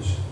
hoje.